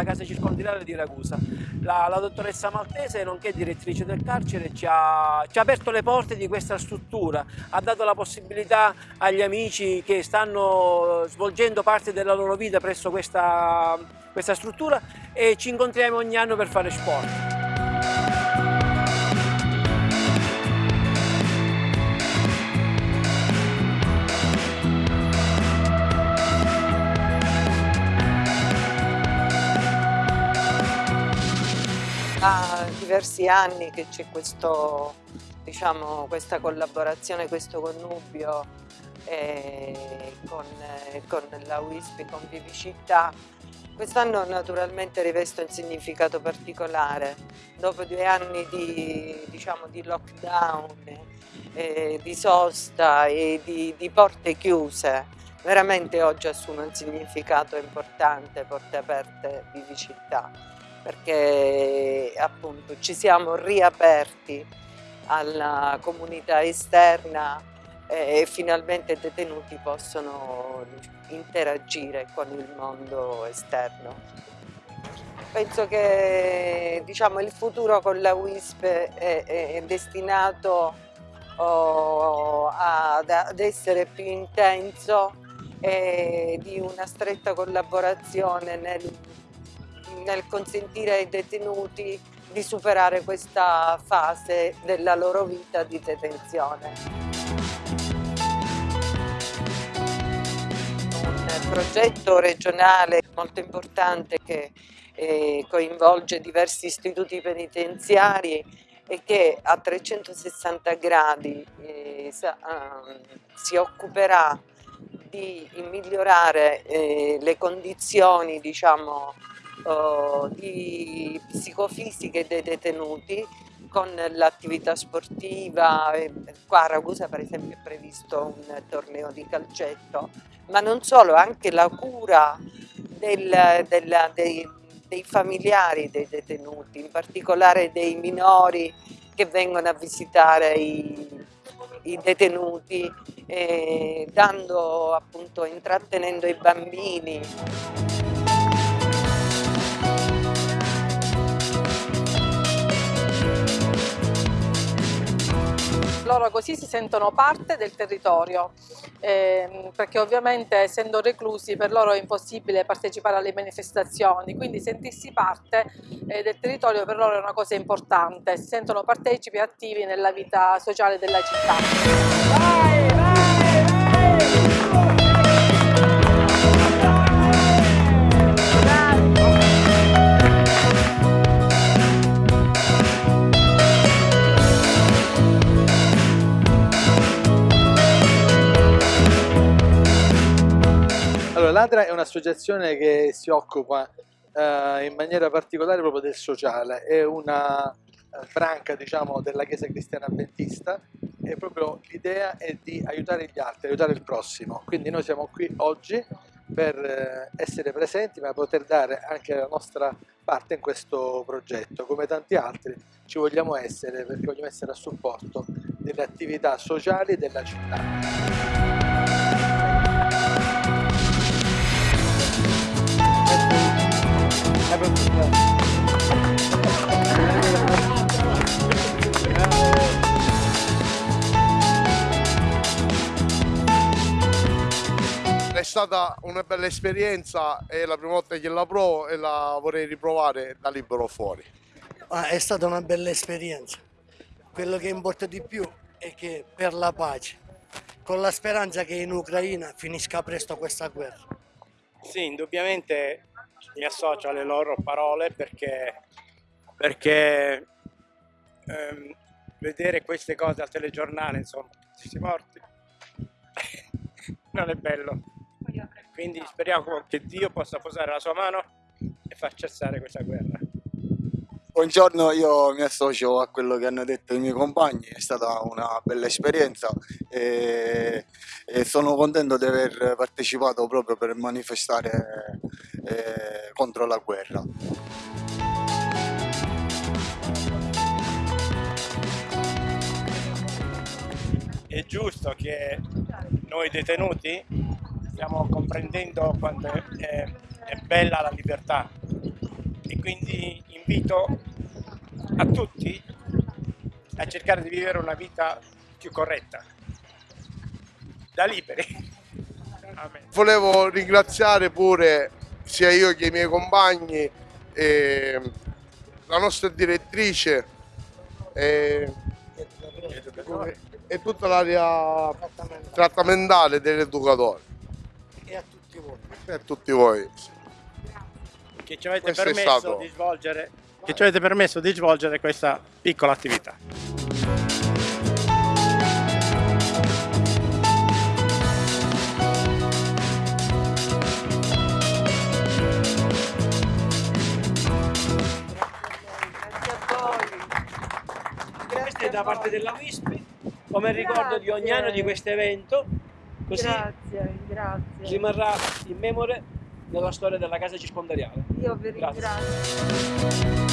alla casa circondariale di Ragusa. La, la, dottoressa Maltese, nonché direttrice del carcere, ci ha, ci ha aperto le porte di questa struttura, ha dato la possibilità agli amici che stanno svolgendo parte della loro vita presso questa, questa struttura e ci incontriamo ogni anno per fare sport. Da diversi anni che c'è diciamo, questa collaborazione, questo connubio eh, con, eh, con, la WISP, con Vivicità. Quest'anno naturalmente riveste un significato particolare. Dopo due anni di, diciamo, di lockdown, eh, di sosta e di, di porte chiuse, veramente oggi assume un significato importante, porte aperte, Vivicità perché appunto ci siamo riaperti alla comunità esterna e finalmente i detenuti possono interagire con il mondo esterno. Penso che diciamo, il futuro con la WISP è, è destinato oh, ad, ad essere più intenso e di una stretta collaborazione nel nel consentire ai detenuti di superare questa fase della loro vita di detenzione. Un progetto regionale molto importante che eh, coinvolge diversi istituti penitenziari e che a 360 gradi eh, uh, si occuperà di migliorare eh, le condizioni diciamo, uh, di psicofisiche dei detenuti con l'attività sportiva, qua a Ragusa per esempio è previsto un torneo di calcetto, ma non solo, anche la cura del, del, dei, dei familiari dei detenuti, in particolare dei minori che vengono a visitare i, i detenuti, eh, dando appunto, intrattenendo i bambini. Loro così si sentono parte del territorio, eh, perché ovviamente essendo reclusi per loro è impossibile partecipare alle manifestazioni, quindi sentirsi parte eh, del territorio per loro è una cosa importante, si sentono partecipi e attivi nella vita sociale della città. Vai, vai, Ladra è un'associazione che si occupa eh, in maniera particolare proprio del sociale, è una eh, branca diciamo, della Chiesa Cristiana Adventista e proprio l'idea è di aiutare gli altri, aiutare il prossimo. Quindi noi siamo qui oggi per eh, essere presenti ma poter dare anche la nostra parte in questo progetto. Come tanti altri ci vogliamo essere perché vogliamo essere a supporto delle attività sociali della città. È stata una bella esperienza, è la prima volta che la provo e la vorrei riprovare da libero fuori. Ah, è stata una bella esperienza. Quello che importa di più è che per la pace, con la speranza che in Ucraina finisca presto questa guerra. Sì, indubbiamente mi associo alle loro parole perché, perché ehm, vedere queste cose al telegiornale, insomma, si morti, non è bello. Quindi speriamo che Dio possa posare la sua mano e far cessare questa guerra. Buongiorno, io mi associo a quello che hanno detto i miei compagni, è stata una bella esperienza e, e sono contento di aver partecipato proprio per manifestare eh, contro la guerra. È giusto che noi detenuti stiamo comprendendo quanto è, è bella la libertà e quindi invito a tutti a cercare di vivere una vita più corretta, da liberi. Amen. Volevo ringraziare pure sia io che i miei compagni, e la nostra direttrice e, e tutta l'area trattamentale dell'educatore E a tutti voi. e a tutti voi. che ci avete Questo permesso di svolgere che ci avete permesso di svolgere questa piccola attività. Grazie a voi. Questa è da parte della WISP, come ricordo di ogni anno di questo evento, così Grazie, grazie. rimarrà in memoria nella storia della casa circondariale. Io vi Grazie. ringrazio.